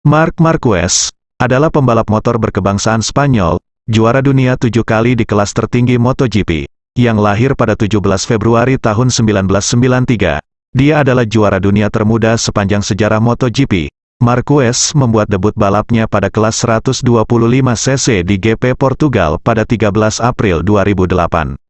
Mark Marquez adalah pembalap motor berkebangsaan Spanyol, juara dunia tujuh kali di kelas tertinggi MotoGP, yang lahir pada 17 Februari tahun 1993. Dia adalah juara dunia termuda sepanjang sejarah MotoGP. Marquez membuat debut balapnya pada kelas 125cc di GP Portugal pada 13 April 2008.